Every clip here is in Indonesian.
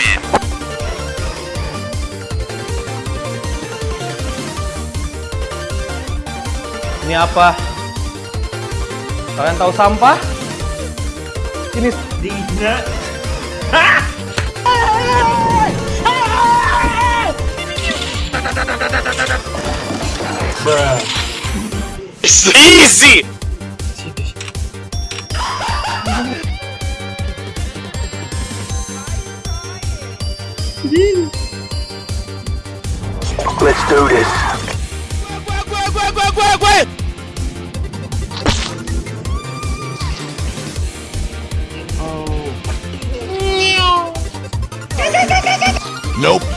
win. Ini apa? Kalian tahu sampah? Ini Tidak. It's easy! Let's do this. Wait! Oh. Nope.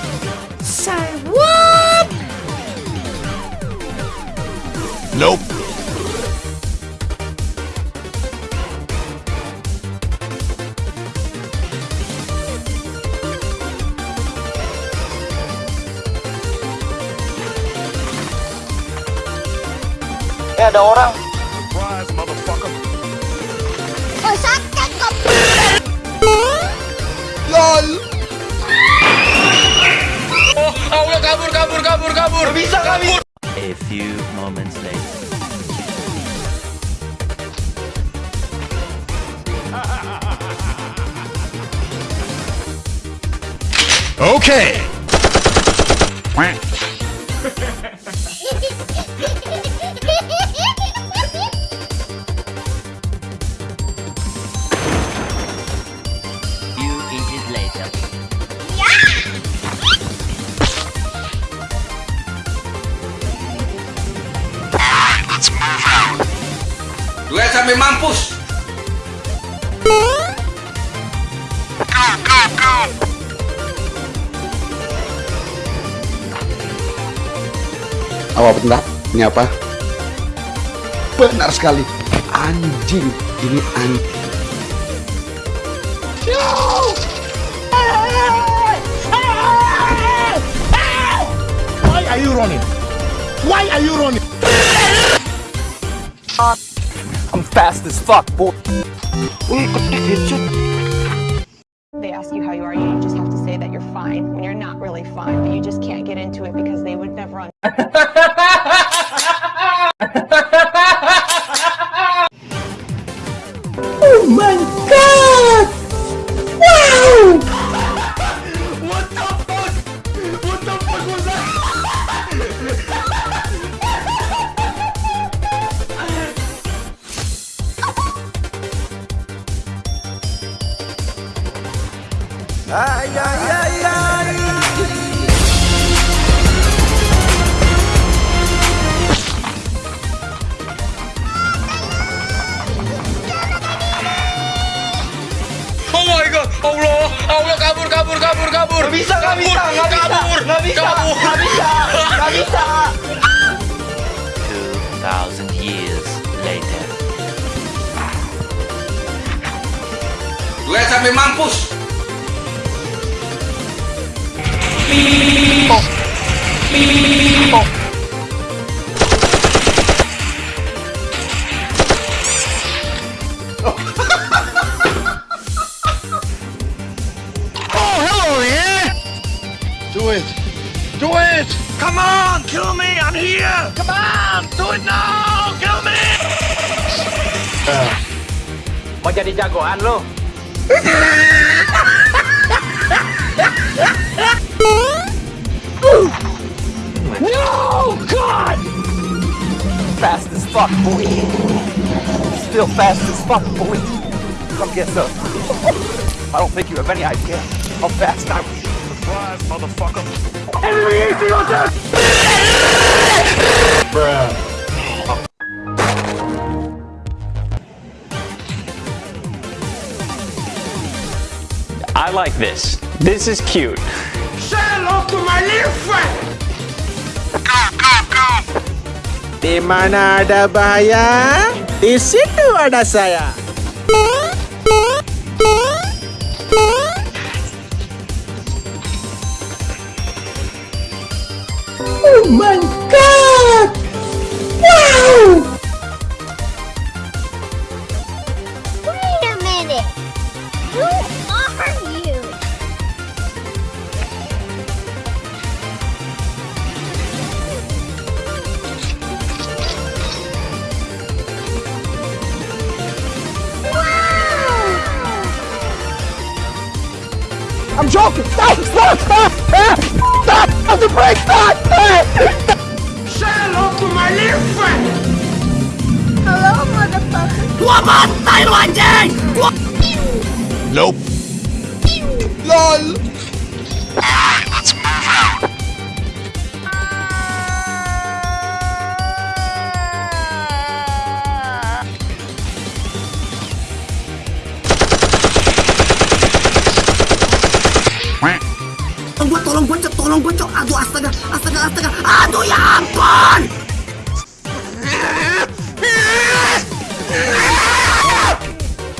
Eh ada orang. Surprise, motherfucker. Oh, sakit kok. Bisa kami. A few moments later. Okay. mampus. Go, go, go. Apa benar? Ini apa? Benar sekali. Anjing. Ini anjing. Why are you running? Why are you running? I'm fast as fuck, boy. they ask you how you are, you just have to say that you're fine when you're not really fine, but you just can't get into it because they would never understand. Oh my god! Ay, ay, ay, ay. Oh my god. Allah. Allah kabur kabur kabur kabur. Bisa nggak bisa? Nggak bisa. Kabur. Nggak bisa. Kabur. Nggak bisa. Nggak bisa. Two thousand years later. Duel sampai mampus. Oh, do it. Do it. Come on, kill me. I'm here. Come on, do it now. Kill me. Ah. Mau jadi jagoan lo? no, God! Fast as fuck, boy. Still fast as fuck, boy. Come get some. I don't think you have any idea how fast I was. Surprise, motherfucker. I like this. This is cute. Say hello to my little friend. Di mana ada bahaya, di situ ada saya. Oh my god! Wow! Wait a minute. I'm joking. Stop! Stop! Stop! Stop! Stop the brake! Stop! Say hello to my little friend! Hello, motherfucker. Gua bantai lu anjing! Gua... Nope. LOL. Tolong gua, tolong gua, Cok. tolong gua, Cok. Aduh, astaga, astaga, astaga. Aduh, ya ampun!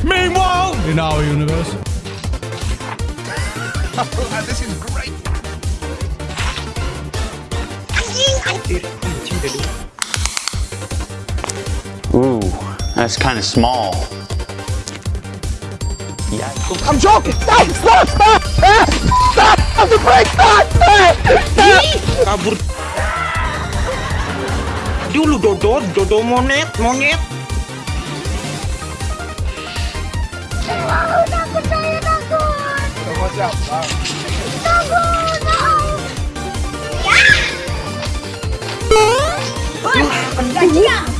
Meanwhile, in our universe. Ooh, that's kind of small. Yeah. I'm joking. Stop! Stop! Stop! Stop! Stop! Ah! Stop! Kabur. Dulu dodo, dodo monet, monyet. Wow, takut saya takut. Takut, no. Ya. Wah, kena dia.